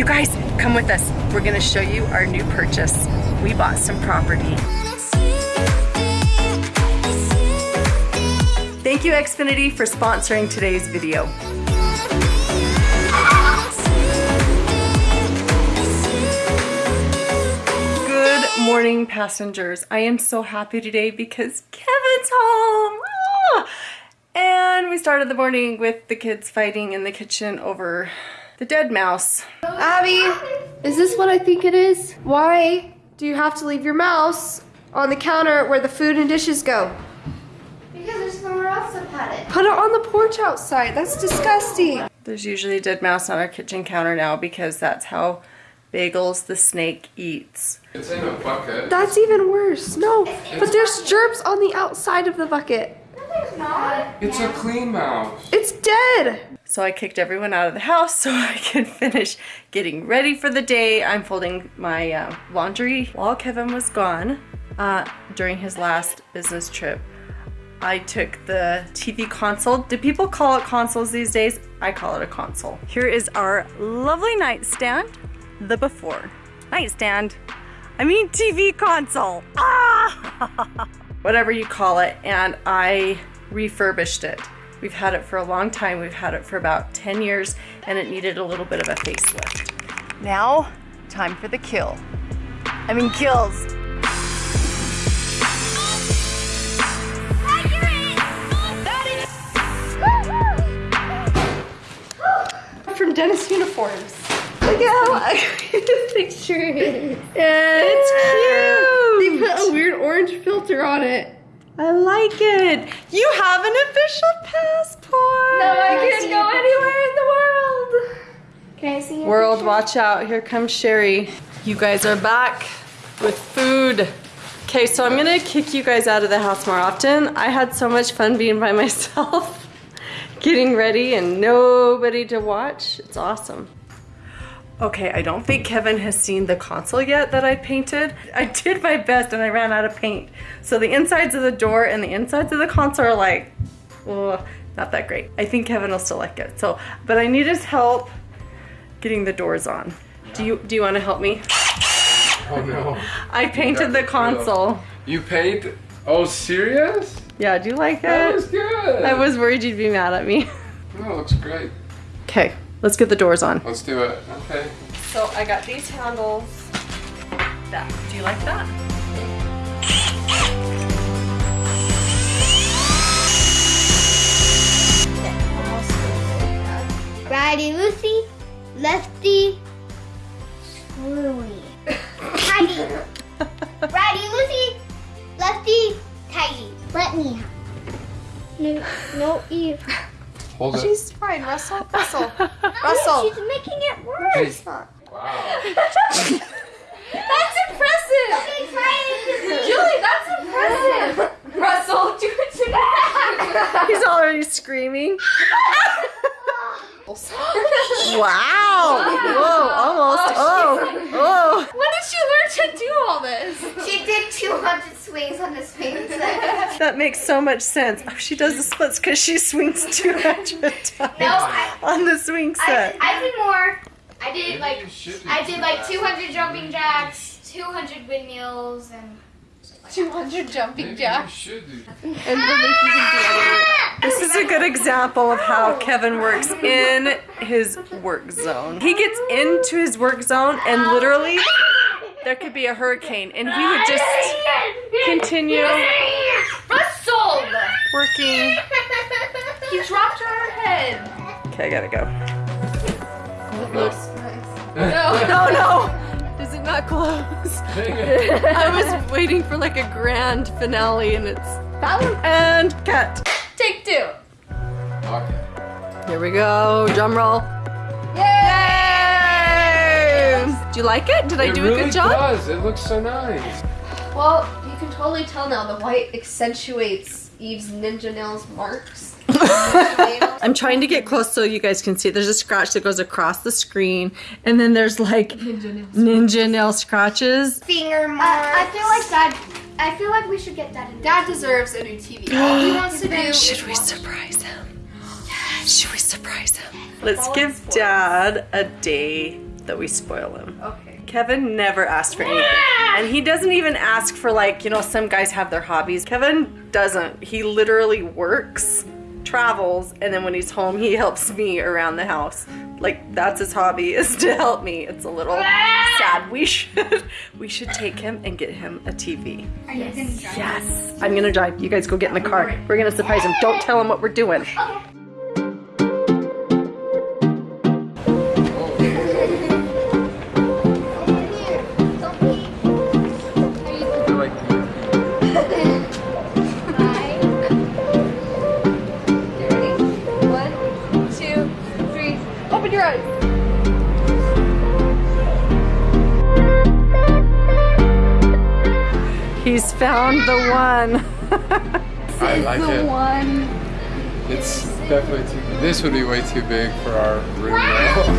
You guys, come with us. We're gonna show you our new purchase. We bought some property. Thank you Xfinity for sponsoring today's video. Good morning passengers. I am so happy today because Kevin's home. Ah! And we started the morning with the kids fighting in the kitchen over the dead mouse. Abby, is this what I think it is? Why do you have to leave your mouse on the counter where the food and dishes go? Because there's nowhere else to put it. Put it on the porch outside. That's disgusting. There's usually a dead mouse on our kitchen counter now because that's how Bagels the snake eats. It's in a bucket. That's even worse. No, but there's germs on the outside of the bucket. No, there's not. It's a clean mouse. It's dead. So I kicked everyone out of the house so I could finish getting ready for the day. I'm folding my uh, laundry while Kevin was gone uh, during his last business trip. I took the TV console. Do people call it consoles these days? I call it a console. Here is our lovely nightstand, the before. Nightstand. I mean TV console. Ah! Whatever you call it. And I refurbished it. We've had it for a long time. We've had it for about 10 years and it needed a little bit of a facelift. Now, time for the kill. I mean kills. From Dennis Uniforms. Look at how ugly the picture is. It's cute. They put a weird orange filter on it. I like it. You have an official passport. No, I can't go anywhere in the world. Can I see your World, picture? watch out. Here comes Shari. You guys are back with food. Okay, so I'm gonna kick you guys out of the house more often. I had so much fun being by myself, getting ready and nobody to watch. It's awesome. Okay, I don't think Kevin has seen the console yet that I painted. I did my best and I ran out of paint. So the insides of the door and the insides of the console are like, oh, not that great. I think Kevin will still like it. So, but I need his help getting the doors on. Do you do you want to help me? Oh no. I painted the console. You paint? Oh, serious? Yeah, do you like That it? was good. I was worried you'd be mad at me. Oh, it looks great. Okay, let's get the doors on. Let's do it. Okay. So I got these handles. That. Do you like that? Righty Lucy, lefty screwy. Tidy. Righty Lucy, lefty tidy. Let me have. No, no, Eve. Hold it. She's fine, Russell. Russell. No, Russell. she's making it worse. Wow. That's impressive. Okay, try it. Julie, that's impressive. Russell, do it to me. He's already screaming. Wow! Whoa, almost. Oh, oh. When did she learn to do all this? She did 200 swings on the swing set. That makes so much sense. Oh, she does the splits because she swings 200 times No, I, on the swing set. I did more. I did like you should do I did like 200 jumping jacks, 200 windmills, and 200 jumping Maybe jacks. you should do And believe you can do anything. Ah! This is a good example of how Kevin works in his work zone. He gets into his work zone and literally there could be a hurricane and he would just continue Russell! Working. He dropped her on her head. Okay, I gotta go. No. No. No, no! Does it not close? I was waiting for like a grand finale and it's and cut. Take two. Okay. Here we go, drum roll. Yay! Yay! Do you like it? Did I do really a good job? It does. It looks so nice. Well, you can totally tell now the white accentuates Eve's ninja nails marks. I'm trying to get close so you guys can see. There's a scratch that goes across the screen, and then there's like ninja nail scratches. finger marks. I feel like Dad. I feel like we should get Dad. A Dad deserves a new TV. All he wants to do Should we surprise him? Should we surprise him? Let's give Dad a day that we spoil him. Okay. Kevin never asked for anything. And he doesn't even ask for like, you know, some guys have their hobbies. Kevin doesn't. He literally works, travels, and then when he's home, he helps me around the house. Like that's his hobby is to help me. It's a little sad. We should we should take him and get him a TV. Are you gonna drive? Yes. I'm gonna drive. You guys go get in the car. We're gonna surprise him. Don't tell him what we're doing. Like, found the one. I like the it. one. It's definitely too. This would be way too big for our room. though.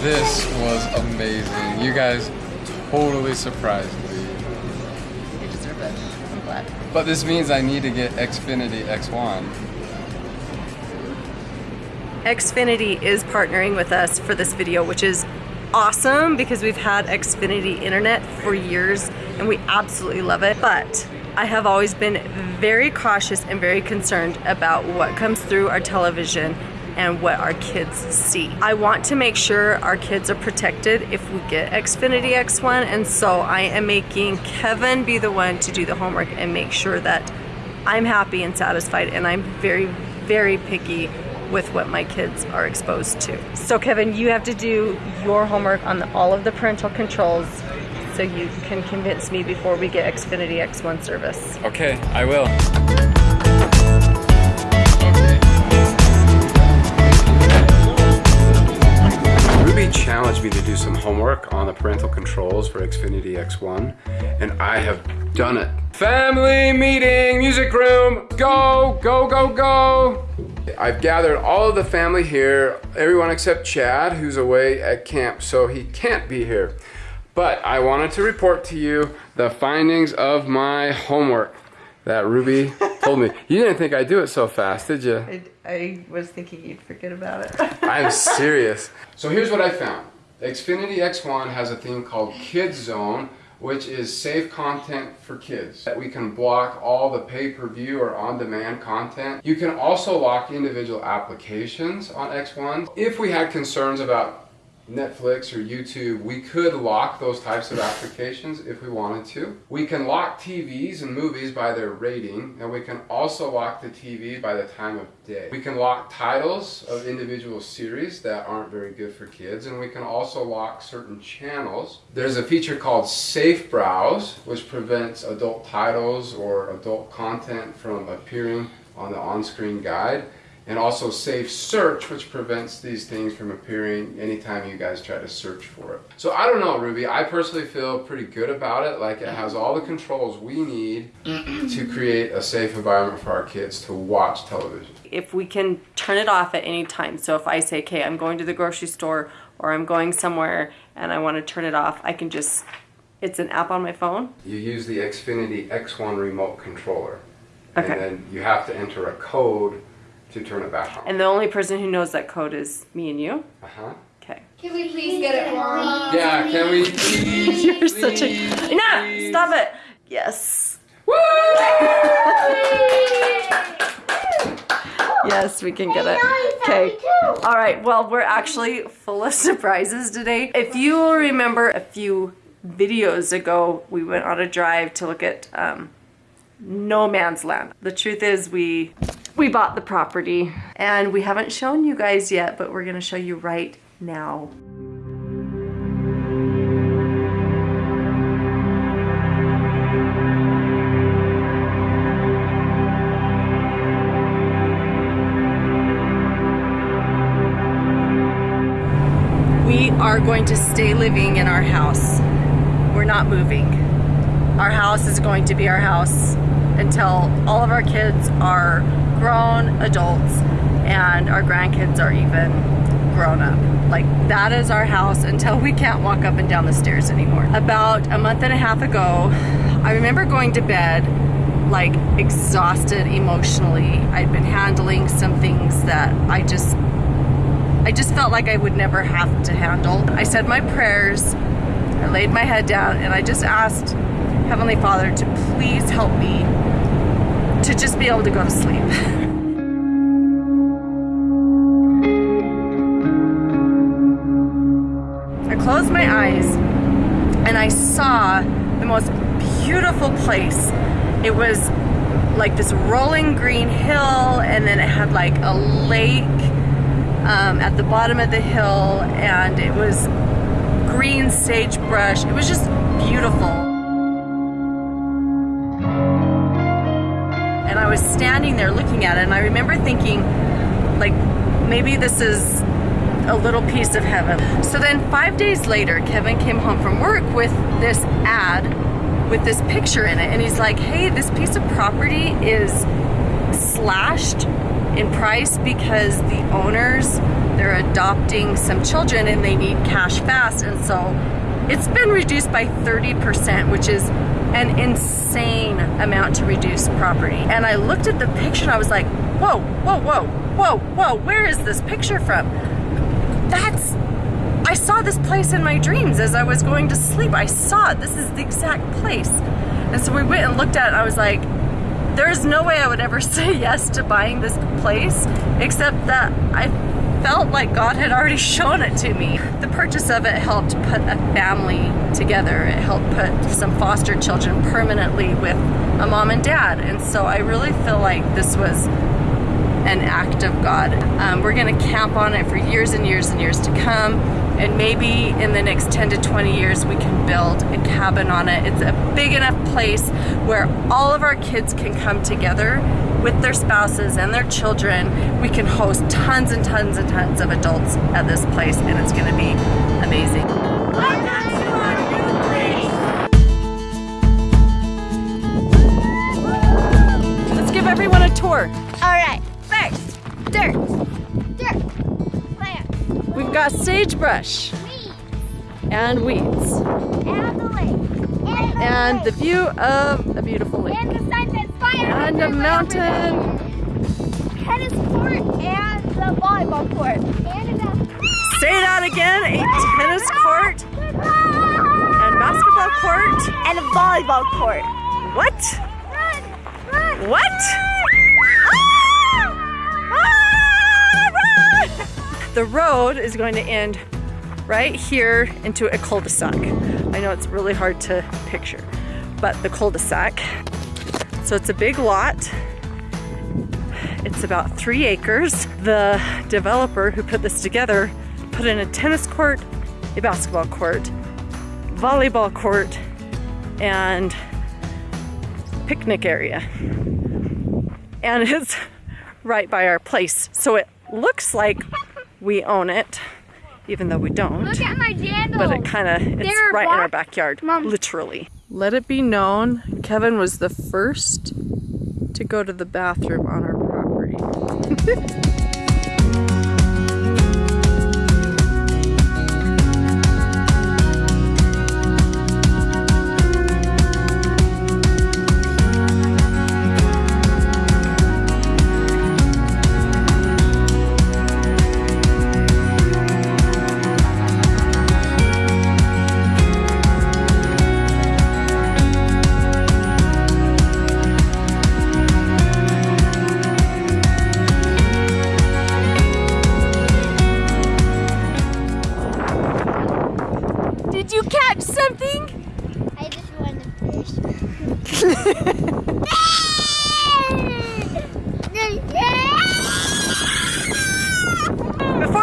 this was amazing. You guys totally surprised me. You deserve it. I'm glad. But this means I need to get Xfinity X1. Xfinity is partnering with us for this video, which is awesome because we've had Xfinity internet for years and we absolutely love it. But I have always been very cautious and very concerned about what comes through our television and what our kids see. I want to make sure our kids are protected if we get Xfinity X1 and so I am making Kevin be the one to do the homework and make sure that I'm happy and satisfied and I'm very very picky with what my kids are exposed to. So Kevin, you have to do your homework on the, all of the parental controls so you can convince me before we get Xfinity X1 service. Okay, I will. Homework on the parental controls for Xfinity X1, and I have done it. Family meeting, music room, go, go, go, go. I've gathered all of the family here, everyone except Chad, who's away at camp, so he can't be here. But I wanted to report to you the findings of my homework that Ruby told me. You didn't think I'd do it so fast, did you? I, I was thinking you'd forget about it. I'm serious. So here's what I found. Xfinity X1 has a thing called Kids Zone, which is safe content for kids. That we can block all the pay-per-view or on-demand content. You can also lock individual applications on X1. If we had concerns about Netflix or YouTube, we could lock those types of applications if we wanted to. We can lock TVs and movies by their rating, and we can also lock the TV by the time of day. We can lock titles of individual series that aren't very good for kids, and we can also lock certain channels. There's a feature called Safe Browse, which prevents adult titles or adult content from appearing on the on-screen guide and also safe search which prevents these things from appearing anytime you guys try to search for it so i don't know ruby i personally feel pretty good about it like it has all the controls we need to create a safe environment for our kids to watch television if we can turn it off at any time. So if I say, okay, I'm going to the grocery store or I'm going somewhere and I want to turn it off, I can just, it's an app on my phone. you use the xfinity x1 remote controller Okay. and then you have to enter a code to turn it back on And the only person who knows that code is me and you. uh-huh Okay. Can we please get it wrong? yeah can we please You're such a. Enough! Stop it! Yes. Woo! Yes, we can get it. Okay. All right. Well, we're actually full of surprises today. If you remember a few videos ago, we went on a drive to look at um, no man's land. The truth is we we bought the property and we haven't shown you guys yet, but we're going to show you right now. We are going to stay living in our house. We're not moving. Our house is going to be our house until all of our kids are grown adults and our grandkids are even grown up. Like that is our house until we can't walk up and down the stairs anymore. About a month and a half ago, I remember going to bed like exhausted emotionally. I'd been handling some things that I just I just felt like I would never have to handle. I said my prayers, I laid my head down, and I just asked Heavenly Father to please help me to just be able to go to sleep. I closed my eyes and I saw the most beautiful place. It was like this rolling green hill, and then it had like a lake um, at the bottom of the hill, and it was green sagebrush. It was just beautiful. Was standing there looking at it, and I remember thinking, like, maybe this is a little piece of heaven. So then, five days later, Kevin came home from work with this ad with this picture in it, and he's like, hey, this piece of property is slashed in price because the owners they're adopting some children and they need cash fast and so it's been reduced by 30% which is an insane amount to reduce property. And I looked at the picture and I was like whoa whoa whoa whoa whoa where is this picture from? That's I saw this place in my dreams as I was going to sleep. I saw it. This is the exact place. And so we went and looked at it I was like there's no way I would ever say yes to buying this place except that I felt like God had already shown it to me. The purchase of it helped put a family together. It helped put some foster children permanently with a mom and dad. And so I really feel like this was an act of God. Um, we're going to camp on it for years and years and years to come. And maybe in the next 10 to 20 years, we can build a cabin on it. It's a big enough place where all of our kids can come together with their spouses and their children. We can host tons and tons and tons of adults at this place, and it's going to be amazing. Let's give everyone a tour. All right. First, dirt. Dirt. Plant. We've got sagebrush Weeds. and weeds And the lake. And the and the view of a beautiful lake And the sign says fire. and a mountain. Tennis court and the volleyball court. And a Say that again, a tennis court and basketball court. And a volleyball court. What? Run! Run! What? Ah, run! The road is going to end right here into a cul-de-sac. I know it's really hard to picture, but the cul-de-sac. So it's a big lot. It's about three acres. The developer who put this together put in a tennis court, a basketball court, volleyball court, and picnic area. And it's right by our place. So it looks like we own it, even though we don't. Look at my jandals. But it kind of, it's right in our backyard, Mom. literally. Let it be known, Kevin was the first to go to the bathroom on our property. Before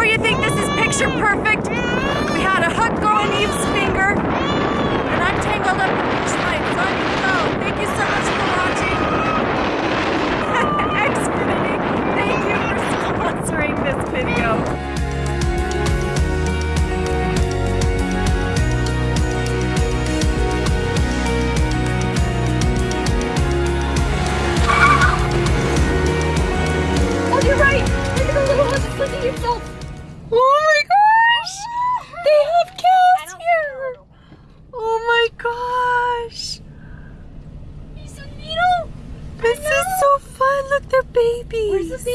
you think this is picture perfect, we had a hook go on Eve's finger, and I'm tangled up in beach lights on your go. Thank you so much for watching. Xfinity, thank you for sponsoring this video.